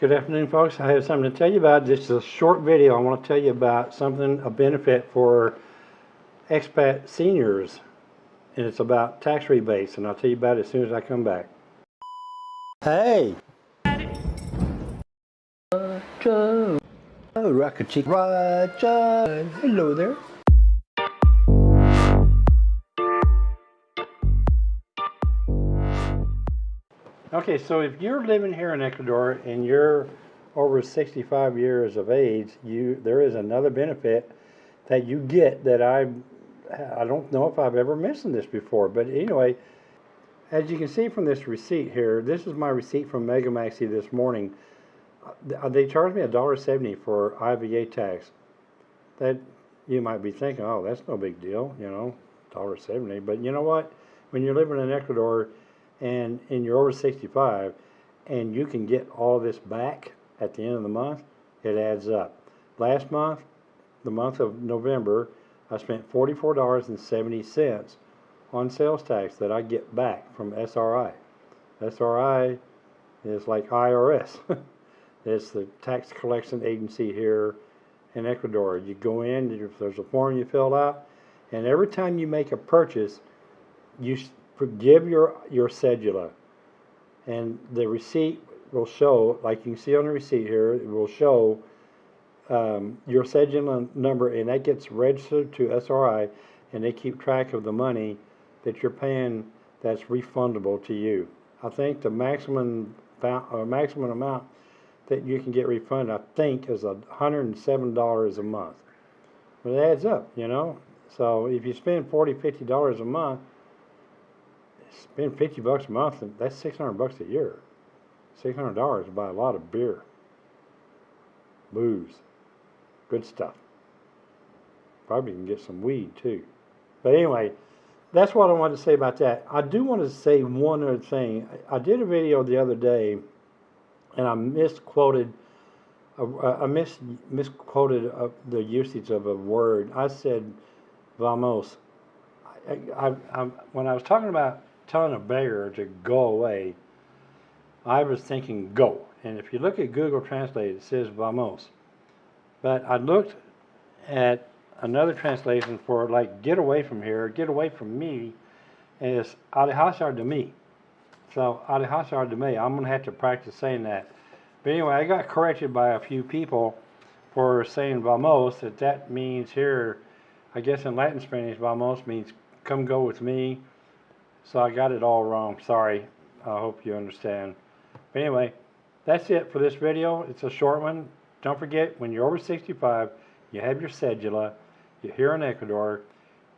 Good afternoon, folks. I have something to tell you about. This is a short video. I want to tell you about something, a benefit for expat seniors. And it's about tax rebates. And I'll tell you about it as soon as I come back. Hey! Roger! Oh, Rocket Chick. Roger! Hello there. Okay, so if you're living here in Ecuador and you're over 65 years of age, you there is another benefit that you get that I I don't know if I've ever mentioned this before, but anyway, as you can see from this receipt here, this is my receipt from Megamaxi this morning. Uh, They charged me $1.70 for IVA tax. That you might be thinking, oh, that's no big deal, you know, $1.70. But you know what? When you're living in Ecuador, and and you're over 65 and you can get all this back at the end of the month it adds up. Last month the month of November I spent $44.70 on sales tax that I get back from SRI SRI is like IRS it's the tax collection agency here in Ecuador. You go in there's a form you fill out and every time you make a purchase you give your your cedula. And the receipt will show like you can see on the receipt here it will show um, your cedula number and that gets registered to SRI and they keep track of the money that you're paying that's refundable to you. I think the maximum uh, maximum amount that you can get refunded I think is a hundred and seven dollars a month. But it adds up you know? So if you spend 40 50 dollars a month spend 50 bucks a month, that's 600 bucks a year. $600 to buy a lot of beer, booze, good stuff. Probably can get some weed too. But anyway, that's what I wanted to say about that. I do want to say one other thing. I did a video the other day, and I misquoted. I mis misquoted uh, the usage of a word. I said "vamos." I, I, I, when I was talking about telling a beggar to go away, I was thinking go. And if you look at Google Translate, it says vamos. But I looked at another translation for like get away from here, get away from me, and it's alejazar de me. So alejazar de me, I'm going to have to practice saying that. But anyway, I got corrected by a few people for saying vamos, that that means here, I guess in Latin Spanish, vamos means come go with me so I got it all wrong. Sorry. I hope you understand. But anyway, that's it for this video. It's a short one. Don't forget, when you're over 65, you have your cedula, you're here in Ecuador,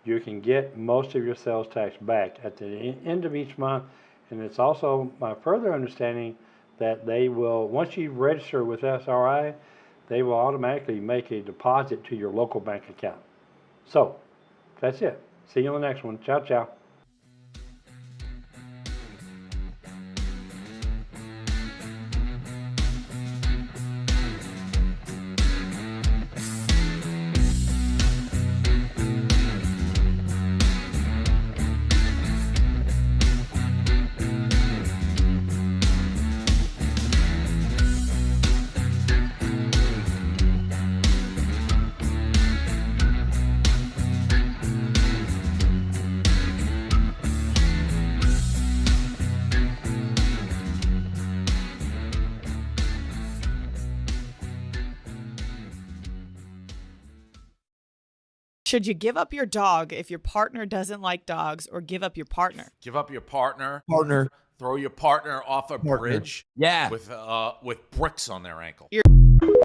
you can get most of your sales tax back at the end of each month. And it's also my further understanding that they will, once you register with SRI, they will automatically make a deposit to your local bank account. So, that's it. See you on the next one. Ciao, ciao. Should you give up your dog if your partner doesn't like dogs or give up your partner? Give up your partner. Partner. Throw your partner off a Partner. bridge. Yeah. With uh with bricks on their ankle. You're